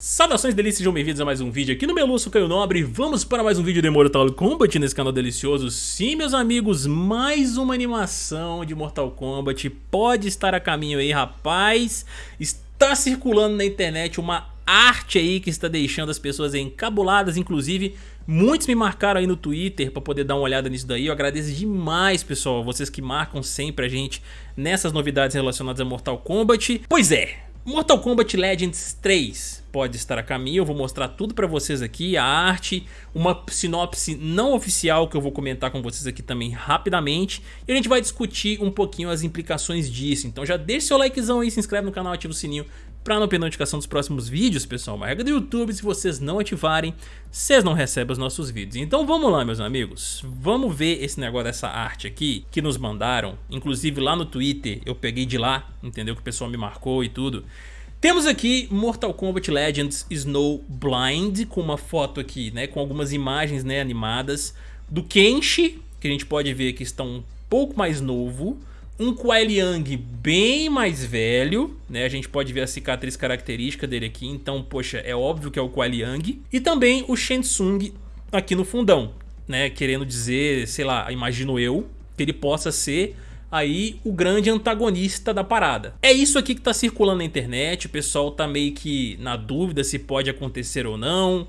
Saudações delícias, sejam bem-vindos a mais um vídeo aqui no Meluço Caio Nobre. Vamos para mais um vídeo de Mortal Kombat nesse canal delicioso. Sim, meus amigos, mais uma animação de Mortal Kombat. Pode estar a caminho aí, rapaz. Está circulando na internet uma arte aí que está deixando as pessoas encabuladas. Inclusive, muitos me marcaram aí no Twitter para poder dar uma olhada nisso daí. Eu agradeço demais, pessoal, vocês que marcam sempre a gente nessas novidades relacionadas a Mortal Kombat. Pois é, Mortal Kombat Legends 3 pode estar a caminho, eu vou mostrar tudo pra vocês aqui, a arte, uma sinopse não oficial que eu vou comentar com vocês aqui também rapidamente. E a gente vai discutir um pouquinho as implicações disso, então já deixa seu likezão aí, se inscreve no canal, ativa o sininho para não perder notificação dos próximos vídeos, pessoal. Uma regra do YouTube, se vocês não ativarem, vocês não recebem os nossos vídeos. Então vamos lá, meus amigos. Vamos ver esse negócio dessa arte aqui que nos mandaram. Inclusive lá no Twitter eu peguei de lá, entendeu? Que o pessoal me marcou e tudo. Temos aqui Mortal Kombat Legends Snow Blind, com uma foto aqui, né, com algumas imagens né, animadas do Kenshi, que a gente pode ver que está um pouco mais novo, um Kuai Liang bem mais velho, né, a gente pode ver a cicatriz característica dele aqui, então, poxa, é óbvio que é o Kuai Liang, e também o Shensung aqui no fundão, né, querendo dizer, sei lá, imagino eu, que ele possa ser aí o grande antagonista da parada. É isso aqui que tá circulando na internet, o pessoal tá meio que na dúvida se pode acontecer ou não.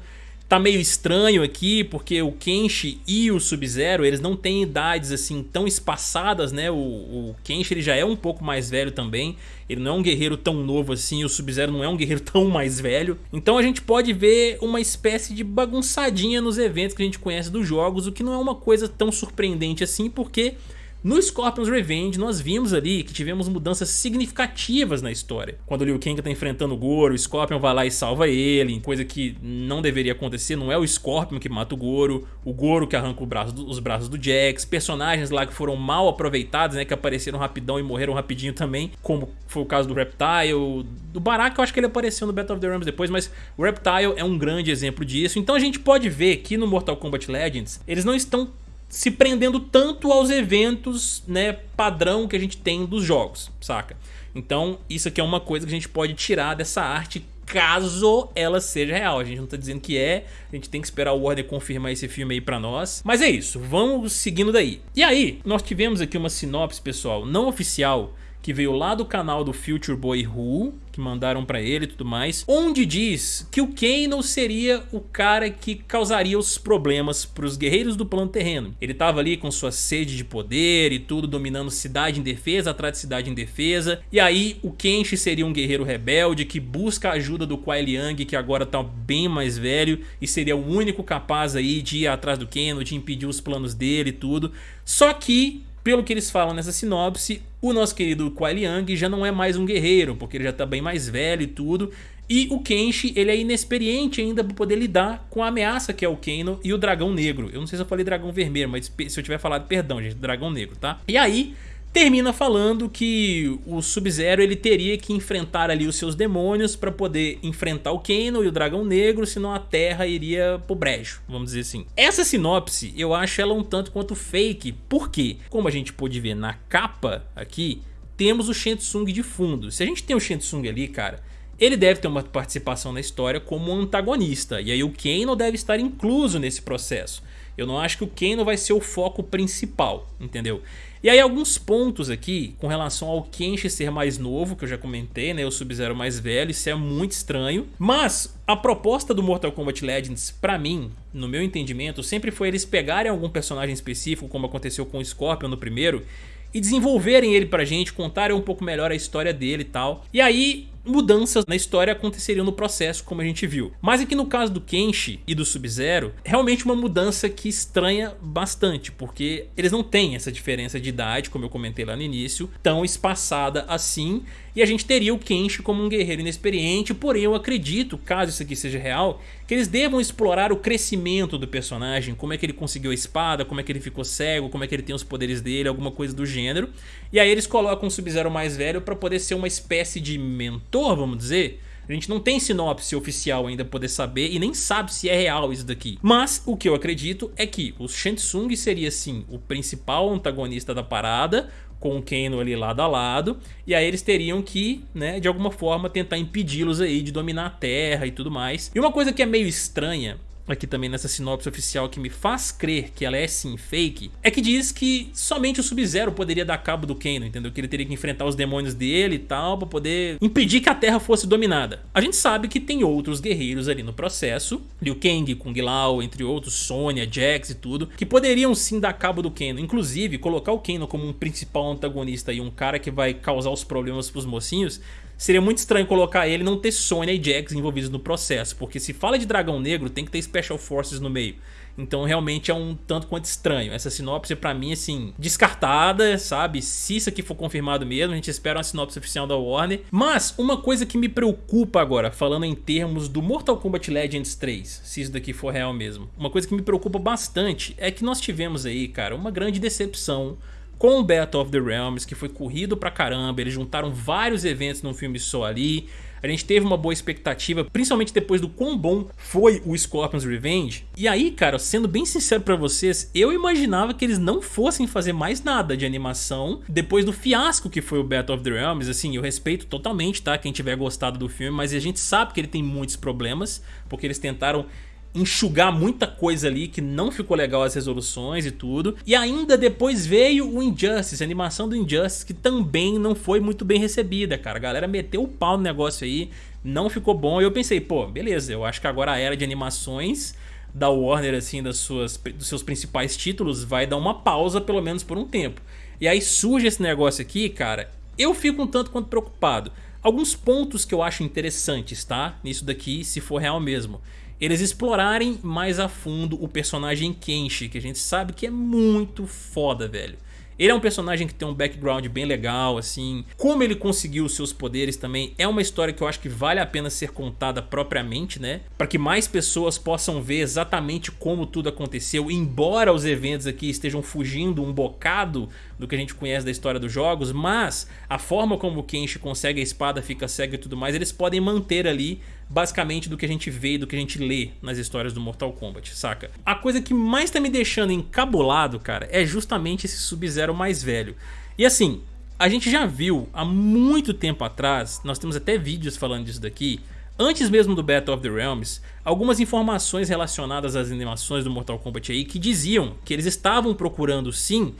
Tá meio estranho aqui, porque o Kenshi e o Sub-Zero, eles não têm idades assim tão espaçadas, né? O, o Kenshi ele já é um pouco mais velho também, ele não é um guerreiro tão novo assim, o Sub-Zero não é um guerreiro tão mais velho. Então a gente pode ver uma espécie de bagunçadinha nos eventos que a gente conhece dos jogos, o que não é uma coisa tão surpreendente assim, porque no Scorpion's Revenge nós vimos ali que tivemos mudanças significativas na história. Quando Liu Kang tá enfrentando o Goro, o Scorpion vai lá e salva ele, coisa que não deveria acontecer, não é o Scorpion que mata o Goro, o Goro que arranca braço do, os braços do Jax, personagens lá que foram mal aproveitados, né, que apareceram rapidão e morreram rapidinho também, como foi o caso do Reptile, do Baraka eu acho que ele apareceu no Battle of the Realms depois, mas o Reptile é um grande exemplo disso, então a gente pode ver que no Mortal Kombat Legends eles não estão se prendendo tanto aos eventos né, padrão que a gente tem dos jogos, saca? Então isso aqui é uma coisa que a gente pode tirar dessa arte caso ela seja real. A gente não tá dizendo que é, a gente tem que esperar o Warner confirmar esse filme aí pra nós. Mas é isso, vamos seguindo daí. E aí, nós tivemos aqui uma sinopse, pessoal, não oficial, que veio lá do canal do Future Boy Who, que mandaram pra ele e tudo mais, onde diz que o Kano seria o cara que causaria os problemas pros guerreiros do plano terreno. Ele tava ali com sua sede de poder e tudo, dominando cidade em defesa atrás de cidade em defesa, e aí o Kenshi seria um guerreiro rebelde que busca a ajuda do Kuai Liang, que agora tá bem mais velho, e seria o único capaz aí de ir atrás do Kano, de impedir os planos dele e tudo. Só que pelo que eles falam nessa sinopse, o nosso querido Kuai Liang já não é mais um guerreiro, porque ele já tá bem mais velho e tudo. E o Kenshi, ele é inexperiente ainda para poder lidar com a ameaça que é o Kano e o Dragão Negro. Eu não sei se eu falei Dragão Vermelho, mas se eu tiver falado, perdão, gente, Dragão Negro, tá? E aí, termina falando que o Sub-Zero ele teria que enfrentar ali os seus demônios para poder enfrentar o Kano e o Dragão Negro, senão a Terra iria pro brejo, vamos dizer assim. Essa sinopse, eu acho ela um tanto quanto fake, porque, como a gente pôde ver na capa aqui, temos o Shensung de fundo. Se a gente tem o Shensung ali, cara, ele deve ter uma participação na história como antagonista, e aí o Kano deve estar incluso nesse processo. Eu não acho que o Kano vai ser o foco principal, entendeu? E aí alguns pontos aqui com relação ao Kenshi ser mais novo, que eu já comentei, né? O Sub-Zero mais velho, isso é muito estranho. Mas a proposta do Mortal Kombat Legends, pra mim, no meu entendimento, sempre foi eles pegarem algum personagem específico, como aconteceu com o Scorpion no primeiro, e desenvolverem ele pra gente, contarem um pouco melhor a história dele e tal. E aí mudanças na história aconteceriam no processo, como a gente viu. Mas aqui no caso do Kenshi e do Sub-Zero, realmente uma mudança que estranha bastante, porque eles não têm essa diferença de idade, como eu comentei lá no início, tão espaçada assim, e a gente teria o Kenshi como um guerreiro inexperiente, porém eu acredito, caso isso aqui seja real, que eles devam explorar o crescimento do personagem, como é que ele conseguiu a espada, como é que ele ficou cego, como é que ele tem os poderes dele, alguma coisa do gênero, e aí eles colocam o Sub-Zero mais velho para poder ser uma espécie de mentor vamos dizer, a gente não tem sinopse oficial ainda poder saber e nem sabe se é real isso daqui. Mas o que eu acredito é que o Shensung seria sim o principal antagonista da parada, com o Kano ali lado a lado, e aí eles teriam que, né, de alguma forma tentar impedi-los aí de dominar a Terra e tudo mais. E uma coisa que é meio estranha aqui também nessa sinopse oficial que me faz crer que ela é sim fake, é que diz que somente o Sub-Zero poderia dar cabo do Kano, entendeu? Que ele teria que enfrentar os demônios dele e tal, pra poder impedir que a Terra fosse dominada. A gente sabe que tem outros guerreiros ali no processo, Liu Kang, Kung Lao, entre outros, Sonya, Jax e tudo, que poderiam sim dar cabo do Kano, inclusive colocar o Kano como um principal antagonista e um cara que vai causar os problemas pros mocinhos, seria muito estranho colocar ele e não ter Sonya e Jax envolvidos no processo, porque se fala de Dragão Negro tem que ter Special Forces no meio. Então realmente é um tanto quanto estranho. Essa sinopse pra mim, assim, descartada, sabe? Se isso aqui for confirmado mesmo, a gente espera uma sinopse oficial da Warner. Mas uma coisa que me preocupa agora, falando em termos do Mortal Kombat Legends 3, se isso daqui for real mesmo. Uma coisa que me preocupa bastante é que nós tivemos aí, cara, uma grande decepção com o Battle of the Realms, que foi corrido pra caramba, eles juntaram vários eventos num filme só ali, a gente teve uma boa expectativa, principalmente depois do quão bom foi o Scorpion's Revenge. E aí, cara, sendo bem sincero pra vocês, eu imaginava que eles não fossem fazer mais nada de animação depois do fiasco que foi o Battle of the Realms. Assim, eu respeito totalmente, tá? Quem tiver gostado do filme, mas a gente sabe que ele tem muitos problemas, porque eles tentaram enxugar muita coisa ali que não ficou legal as resoluções e tudo. E ainda depois veio o Injustice, a animação do Injustice, que também não foi muito bem recebida, cara. A galera meteu o pau no negócio aí, não ficou bom. E eu pensei, pô, beleza, eu acho que agora a era de animações da Warner, assim, das suas, dos seus principais títulos, vai dar uma pausa pelo menos por um tempo. E aí surge esse negócio aqui, cara, eu fico um tanto quanto preocupado. Alguns pontos que eu acho interessantes, tá? Nisso daqui, se for real mesmo eles explorarem mais a fundo o personagem Kenshi, que a gente sabe que é muito foda, velho. Ele é um personagem que tem um background bem legal, assim. Como ele conseguiu os seus poderes também é uma história que eu acho que vale a pena ser contada propriamente, né? Para que mais pessoas possam ver exatamente como tudo aconteceu, embora os eventos aqui estejam fugindo um bocado do que a gente conhece da história dos jogos, mas a forma como o Kenshi consegue a espada, fica cego e tudo mais, eles podem manter ali basicamente do que a gente vê e do que a gente lê nas histórias do Mortal Kombat, saca? A coisa que mais tá me deixando encabulado, cara, é justamente esse Sub-Zero mais velho. E assim, a gente já viu há muito tempo atrás, nós temos até vídeos falando disso daqui, antes mesmo do Battle of the Realms, algumas informações relacionadas às animações do Mortal Kombat aí que diziam que eles estavam procurando sim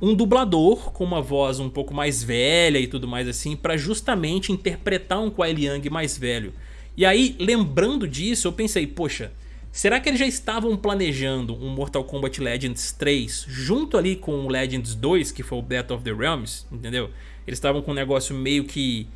um dublador com uma voz um pouco mais velha e tudo mais assim para justamente interpretar um Kuai Liang mais velho. E aí, lembrando disso, eu pensei, poxa, será que eles já estavam planejando um Mortal Kombat Legends 3 junto ali com o Legends 2, que foi o Battle of the Realms, entendeu? Eles estavam com um negócio meio que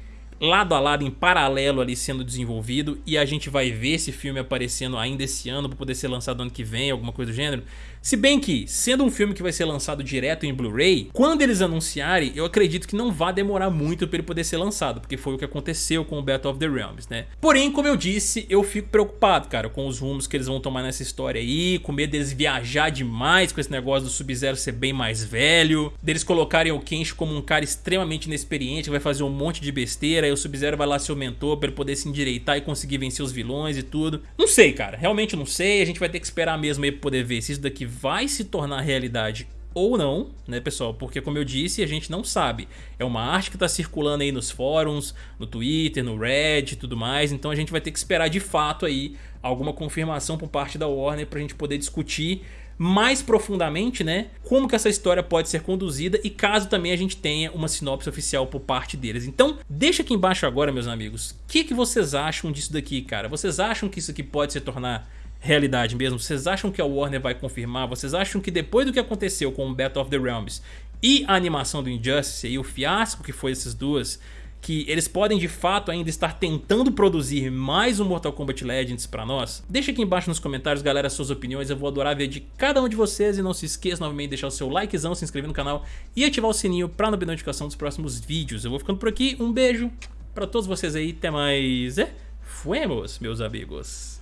lado a lado, em paralelo ali sendo desenvolvido e a gente vai ver esse filme aparecendo ainda esse ano para poder ser lançado ano que vem, alguma coisa do gênero. Se bem que, sendo um filme que vai ser lançado direto em Blu-ray, quando eles anunciarem, eu acredito que não vai demorar muito para ele poder ser lançado, porque foi o que aconteceu com o Battle of the Realms, né? Porém, como eu disse, eu fico preocupado, cara, com os rumos que eles vão tomar nessa história aí, com medo deles viajar demais com esse negócio do Sub-Zero ser bem mais velho, deles colocarem o Kenshi como um cara extremamente inexperiente, que vai fazer um monte de besteira, aí o Sub-Zero vai lá ser o mentor para ele poder se endireitar e conseguir vencer os vilões e tudo. Não sei, cara, realmente não sei, a gente vai ter que esperar mesmo aí pra poder ver se isso daqui vai se tornar realidade ou não, né pessoal, porque como eu disse, a gente não sabe. É uma arte que está circulando aí nos fóruns, no Twitter, no Reddit e tudo mais, então a gente vai ter que esperar de fato aí alguma confirmação por parte da Warner para a gente poder discutir mais profundamente, né, como que essa história pode ser conduzida e caso também a gente tenha uma sinopse oficial por parte deles. Então, deixa aqui embaixo agora, meus amigos, o que, que vocês acham disso daqui, cara? Vocês acham que isso aqui pode se tornar realidade mesmo? Vocês acham que a Warner vai confirmar? Vocês acham que depois do que aconteceu com o Battle of the Realms e a animação do Injustice e o fiasco que foi essas duas, que eles podem de fato ainda estar tentando produzir mais um Mortal Kombat Legends pra nós? Deixa aqui embaixo nos comentários, galera, suas opiniões, eu vou adorar ver de cada um de vocês e não se esqueça novamente de deixar o seu likezão, se inscrever no canal e ativar o sininho pra não perder notificação dos próximos vídeos. Eu vou ficando por aqui, um beijo pra todos vocês aí, até mais, é, fuemos, meus amigos.